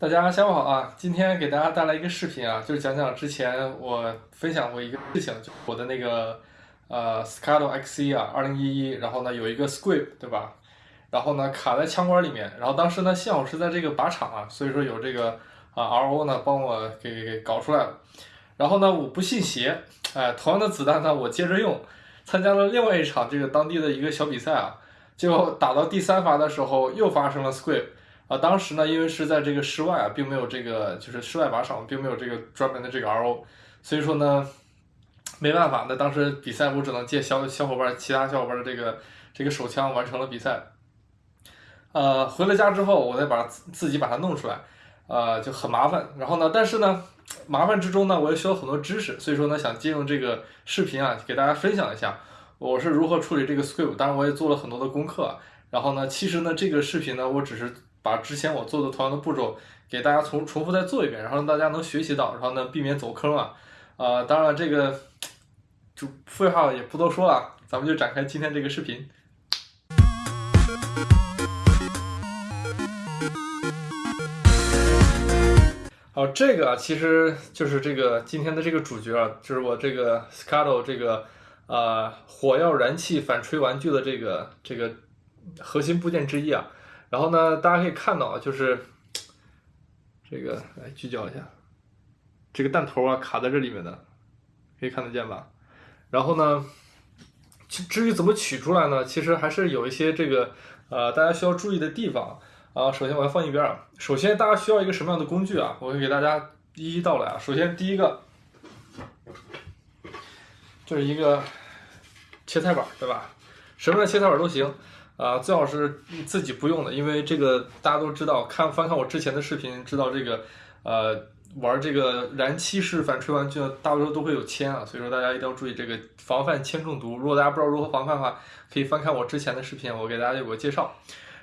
大家下午好啊！今天给大家带来一个视频啊，就是讲讲之前我分享过一个事情，就我的那个呃 Scado XE 啊，二零一一，然后呢有一个 Squib 对吧？然后呢卡在枪管里面，然后当时呢幸好是在这个靶场啊，所以说有这个啊 RO 呢帮我给给搞出来了。然后呢我不信邪，哎，同样的子弹呢我接着用，参加了另外一场这个当地的一个小比赛啊，结果打到第三发的时候又发生了 Squib。啊，当时呢，因为是在这个室外啊，并没有这个就是室外靶场，并没有这个专门的这个 RO，所以说呢，没办法，那当时比赛我只能借小小伙伴其他小伙伴的这个这个手枪完成了比赛。呃，回了家之后，我再把自己把它弄出来，呃，就很麻烦。然后呢，但是呢，麻烦之中呢，我又需要很多知识，所以说呢，想借用这个视频啊，给大家分享一下我是如何处理这个 script。当然，我也做了很多的功课。然后呢，其实呢，这个视频呢，我只是。把之前我做的同样的步骤给大家重重复再做一遍，然后让大家能学习到，然后呢避免走坑啊。呃，当然这个就废话也不多说了，咱们就展开今天这个视频。好，这个啊其实就是这个今天的这个主角啊，就是我这个 Scado 这个呃火药燃气反吹玩具的这个这个核心部件之一啊。然后呢，大家可以看到啊，就是这个来聚焦一下，这个弹头啊卡在这里面的，可以看得见吧？然后呢，至于怎么取出来呢？其实还是有一些这个呃大家需要注意的地方啊。首先我要放一边啊。首先大家需要一个什么样的工具啊？我会给大家一一道来啊。首先第一个就是一个切菜板，对吧？什么样的切菜板都行。啊，最好是自己不用的，因为这个大家都知道，看翻看我之前的视频，知道这个，呃，玩这个燃气式反吹玩具，大多数都会有铅啊，所以说大家一定要注意这个防范铅中毒。如果大家不知道如何防范的话，可以翻看我之前的视频，我给大家有个介绍。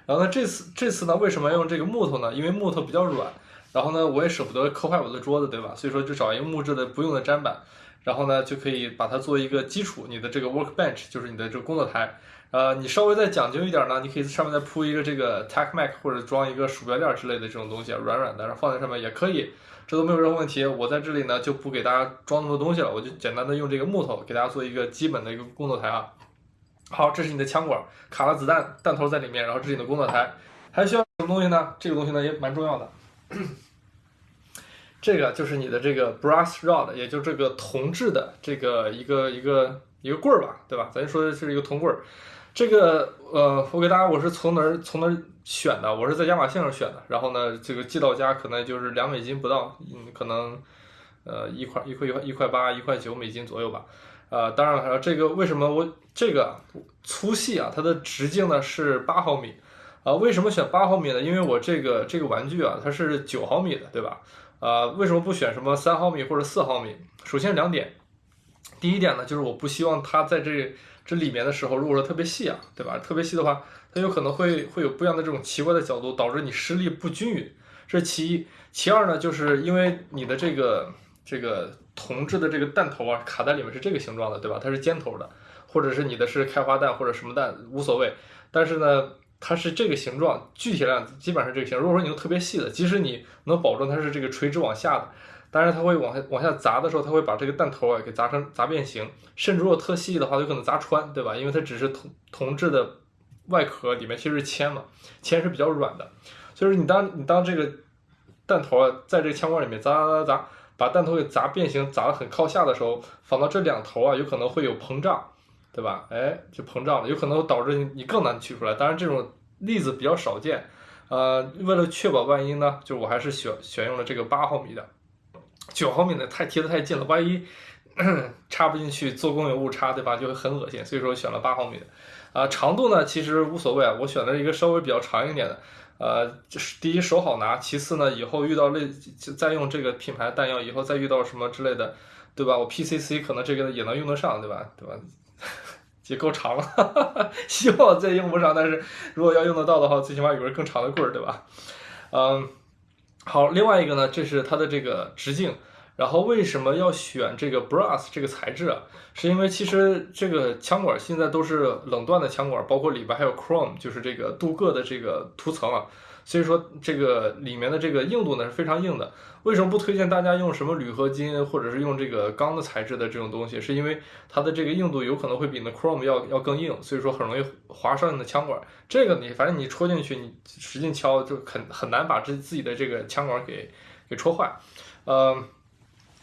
然后呢，这次这次呢，为什么要用这个木头呢？因为木头比较软，然后呢，我也舍不得磕坏我的桌子，对吧？所以说就找一个木质的不用的砧板，然后呢，就可以把它做一个基础，你的这个 workbench 就是你的这个工作台。呃，你稍微再讲究一点呢，你可以在上面再铺一个这个 Tac Mac 或者装一个鼠标垫之类的这种东西，软软的，然后放在上面也可以，这都没有任何问题。我在这里呢就不给大家装那么多东西了，我就简单的用这个木头给大家做一个基本的一个工作台啊。好，这是你的枪管，卡了子弹，弹头在里面，然后这是你的工作台，还需要什么东西呢？这个东西呢也蛮重要的，这个就是你的这个 brass rod，也就这个铜制的这个一个一个一个棍儿吧，对吧？咱说的是一个铜棍儿。这个呃，我给大家，我是从哪儿从哪儿选的？我是在亚马逊上选的。然后呢，这个寄到家可能就是两美金不到，嗯，可能呃一块一块一块一块八一块九美金左右吧。呃，当然了，这个为什么我这个粗细啊，它的直径呢是八毫米啊？为什么选八毫米呢？因为我这个这个玩具啊，它是九毫米的，对吧？啊，为什么不选什么三毫米或者四毫米？首先两点，第一点呢，就是我不希望它在这。这里面的时候，如果说特别细啊，对吧？特别细的话，它有可能会会有不一样的这种奇怪的角度，导致你施力不均匀。这是其一。其二呢，就是因为你的这个这个铜制的这个弹头啊，卡在里面是这个形状的，对吧？它是尖头的，或者是你的是开花弹或者什么弹无所谓。但是呢，它是这个形状，具体量基本上是这个形。如果说你用特别细的，即使你能保证它是这个垂直往下的。当然，它会往下往下砸的时候，它会把这个弹头啊给砸成砸变形，甚至如果特细的话，有可能砸穿，对吧？因为它只是铜铜制的外壳，里面其实是铅嘛，铅是比较软的。所以说，你当你当这个弹头啊在这个枪管里面砸砸砸砸，把弹头给砸变形，砸得很靠下的时候，放到这两头啊，有可能会有膨胀，对吧？哎，就膨胀了，有可能导致你更难取出来。当然，这种例子比较少见。呃，为了确保万一呢，就我还是选选用了这个八毫米的。九毫米的太贴得太近了，万一 插不进去，做工有误差，对吧？就会很恶心。所以说选了八毫米的。啊，长度呢其实无所谓啊，我选了一个稍微比较长一点的。呃，就是第一手好拿，其次呢以后遇到类再用这个品牌弹药，以后再遇到什么之类的，对吧？我 PCC 可能这个也能用得上，对吧？对吧？也够长了，希望再用不上，但是如果要用得到的话，最起码有根更长的棍儿，对吧？嗯。好，另外一个呢，这是它的这个直径。然后为什么要选这个 brass 这个材质啊？是因为其实这个枪管现在都是冷锻的枪管，包括里边还有 chrome，就是这个镀铬的这个涂层啊。所以说这个里面的这个硬度呢是非常硬的。为什么不推荐大家用什么铝合金或者是用这个钢的材质的这种东西？是因为它的这个硬度有可能会比那 Chrome 要要更硬，所以说很容易划伤你的枪管。这个你反正你戳进去，你使劲敲就很很难把自自己的这个枪管给给戳坏。呃，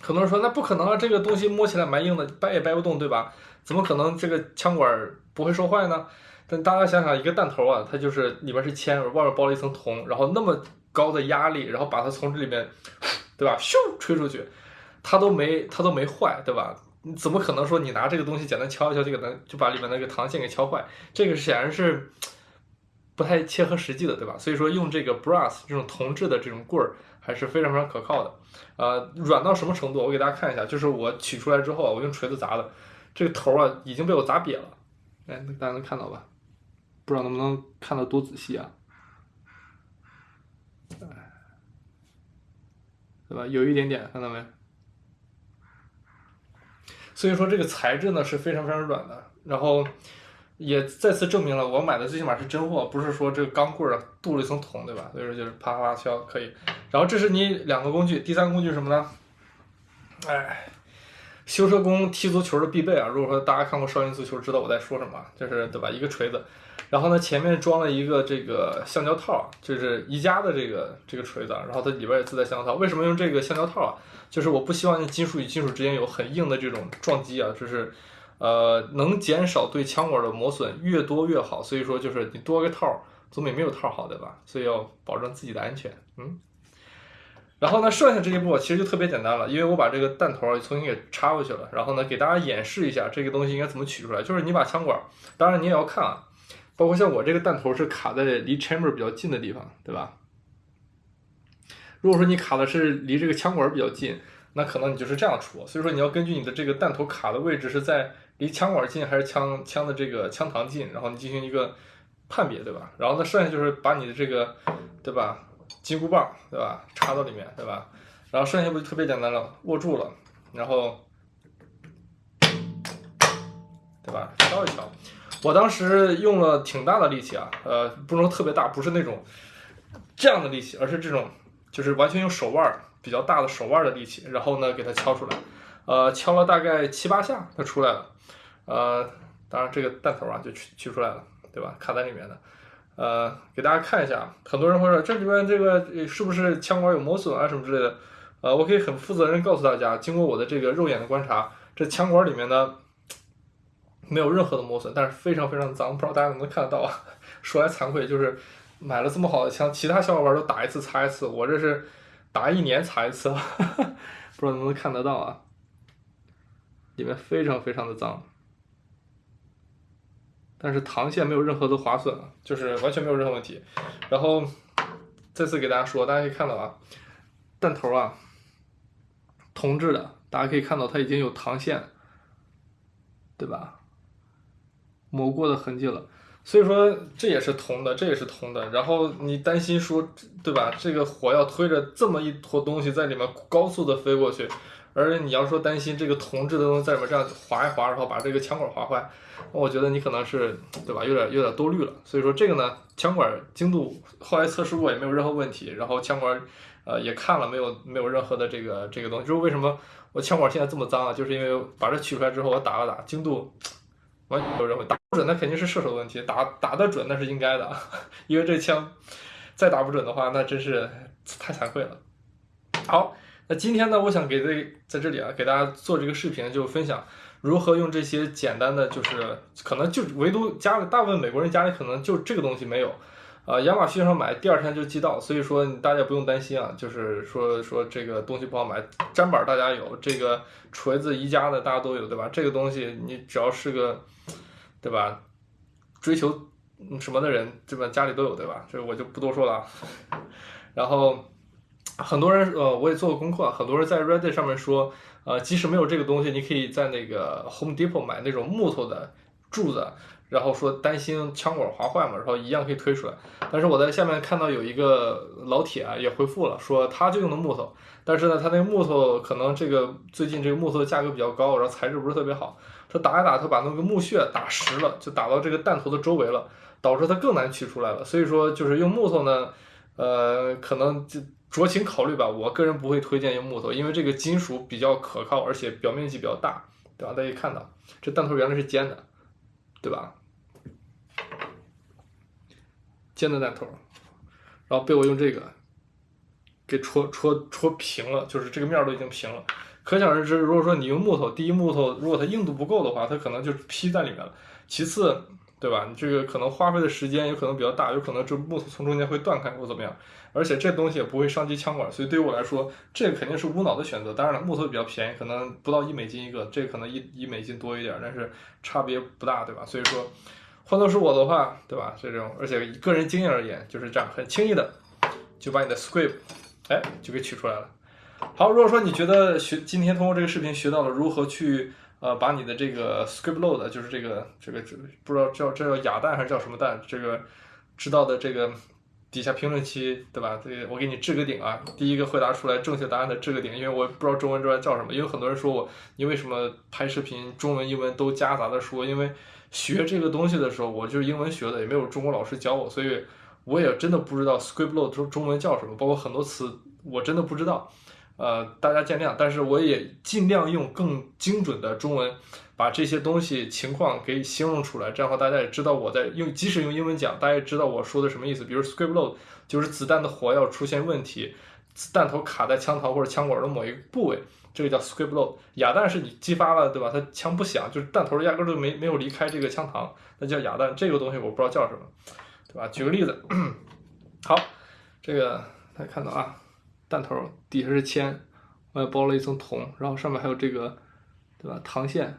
很多人说那不可能啊，这个东西摸起来蛮硬的，掰也掰不动，对吧？怎么可能这个枪管不会受坏呢？但大家想想，一个弹头啊，它就是里面是铅，外面包了一层铜，然后那么高的压力，然后把它从这里面。对吧？咻，吹出去，它都没它都没坏，对吧？你怎么可能说你拿这个东西简单敲一敲就给它就把里面那个膛线给敲坏？这个显然是不太切合实际的，对吧？所以说用这个 brass 这种铜制的这种棍儿还是非常非常可靠的。呃，软到什么程度？我给大家看一下，就是我取出来之后，我用锤子砸的，这个头啊已经被我砸瘪了。哎，大家能看到吧？不知道能不能看到多仔细啊？对吧？有一点点，看到没？所以说这个材质呢是非常非常软的，然后也再次证明了我买的最起码是真货，不是说这个钢棍儿镀了一层铜，对吧？所以说就是啪啪敲可以。然后这是你两个工具，第三个工具什么呢？哎，修车工踢足球的必备啊！如果说大家看过少林足球，知道我在说什么，就是对吧？一个锤子。然后呢，前面装了一个这个橡胶套，就是宜家的这个这个锤子，然后它里边也自带橡胶套。为什么用这个橡胶套啊？就是我不希望金属与金属之间有很硬的这种撞击啊，就是呃能减少对枪管的磨损，越多越好。所以说就是你多个套总比没有套好，对吧？所以要保证自己的安全。嗯。然后呢，剩下这一步其实就特别简单了，因为我把这个弹头重新给插回去了。然后呢，给大家演示一下这个东西应该怎么取出来。就是你把枪管，当然你也要看啊。包括像我这个弹头是卡在离 chamber 比较近的地方，对吧？如果说你卡的是离这个枪管比较近，那可能你就是这样出。所以说你要根据你的这个弹头卡的位置是在离枪管近还是枪枪的这个枪膛近，然后你进行一个判别，对吧？然后呢，剩下就是把你的这个，对吧？金箍棒，对吧？插到里面，对吧？然后剩下不就特别简单了，握住了，然后，对吧？敲一敲。我当时用了挺大的力气啊，呃，不能特别大，不是那种这样的力气，而是这种，就是完全用手腕比较大的手腕的力气，然后呢给它敲出来，呃，敲了大概七八下，它出来了，呃，当然这个弹头啊就取取出来了，对吧？卡在里面的，呃，给大家看一下，很多人会说这里面这个是不是枪管有磨损啊什么之类的，呃，我可以很负责任告诉大家，经过我的这个肉眼的观察，这枪管里面呢。没有任何的磨损，但是非常非常脏，不知道大家能不能看得到啊？说来惭愧，就是买了这么好的枪，其他小伙伴都打一次擦一次，我这是打一年擦一次，不知道能不能看得到啊？里面非常非常的脏，但是膛线没有任何的划损，就是完全没有任何问题。然后再次给大家说，大家可以看到啊，弹头啊，铜制的，大家可以看到它已经有膛线，对吧？磨过的痕迹了，所以说这也是铜的，这也是铜的。然后你担心说，对吧？这个火要推着这么一坨东西在里面高速的飞过去，而你要说担心这个铜制的东西在里面这样划一划，然后把这个枪管划坏，我觉得你可能是对吧？有点有点多虑了。所以说这个呢，枪管精度后来测试过也没有任何问题，然后枪管呃也看了没有没有任何的这个这个东西。就是为什么我枪管现在这么脏啊？就是因为把这取出来之后我打了打，精度完全没有任何打。不准那肯定是射手的问题，打打得准那是应该的，因为这枪再打不准的话，那真是太惭愧了。好，那今天呢，我想给这在这里啊，给大家做这个视频，就分享如何用这些简单的，就是可能就唯独家里大部分美国人家里可能就这个东西没有，啊，亚马逊上买第二天就寄到，所以说大家不用担心啊，就是说说这个东西不好买，砧板大家有，这个锤子宜家的大家都有，对吧？这个东西你只要是个。对吧？追求什么的人，基本家里都有，对吧？这我就不多说了。然后很多人，呃，我也做过功课，很多人在 Reddit 上面说，呃，即使没有这个东西，你可以在那个 Home Depot 买那种木头的柱子，然后说担心枪管划坏嘛，然后一样可以推出来。但是我在下面看到有一个老铁啊，也回复了，说他就用的木头，但是呢，他那木头可能这个最近这个木头的价格比较高，然后材质不是特别好。他打一打，他把那个木屑打实了，就打到这个弹头的周围了，导致它更难取出来了。所以说，就是用木头呢，呃，可能就酌情考虑吧。我个人不会推荐用木头，因为这个金属比较可靠，而且表面积比较大，对吧？大家看到这弹头原来是尖的，对吧？尖的弹头，然后被我用这个给戳戳戳平了，就是这个面都已经平了。可想而知，如果说你用木头，第一木头如果它硬度不够的话，它可能就劈在里面了。其次，对吧？你这个可能花费的时间有可能比较大，有可能这木头从中间会断开或怎么样，而且这东西也不会伤及枪管，所以对于我来说，这个肯定是无脑的选择。当然了，木头比较便宜，可能不到一美金一个，这可能一一美金多一点，但是差别不大，对吧？所以说，换做是我的话，对吧？这种，而且以个人经验而言，就是这样，很轻易的就把你的 script，哎，就给取出来了。好，如果说你觉得学今天通过这个视频学到了如何去。呃，把你的这个 script load，就是这个这个这不知道叫这叫哑弹还是叫什么弹，这个知道的这个底下评论区对吧？这个我给你置个顶啊，第一个回答出来正确答案的置个顶，因为我不知道中文这边叫什么，因为很多人说我你为什么拍视频中文英文都夹杂的说，因为学这个东西的时候我就是英文学的，也没有中国老师教我，所以我也真的不知道 script load 中中文叫什么，包括很多词我真的不知道。呃，大家见谅，但是我也尽量用更精准的中文把这些东西情况给形容出来，这样的话大家也知道我在用，即使用英文讲，大家也知道我说的什么意思。比如 script load 就是子弹的火药出现问题，子弹头卡在枪膛或者枪管的某一个部位，这个叫 script load。哑弹是你激发了，对吧？它枪不响，就是弹头压根儿就没没有离开这个枪膛，那叫哑弹。这个东西我不知道叫什么，对吧？举个例子，好，这个大家看到啊。弹头底下是铅，外包了一层铜，然后上面还有这个，对吧？膛线，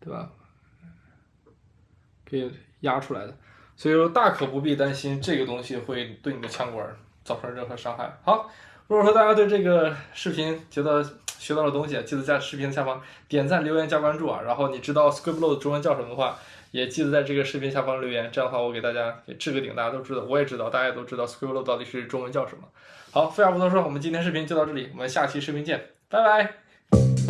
对吧？给压出来的，所以说大可不必担心这个东西会对你的枪管造成任何伤害。好，如果说大家对这个视频觉得学到了东西，记得在视频下方点赞、留言、加关注啊。然后你知道 script load 中文叫什么的话，也记得在这个视频下方留言。这样的话，我给大家给置个顶，大家都知道，我也知道，大家也都知道，Squello 到底是中文叫什么。好，废话不多说，我们今天视频就到这里，我们下期视频见，拜拜。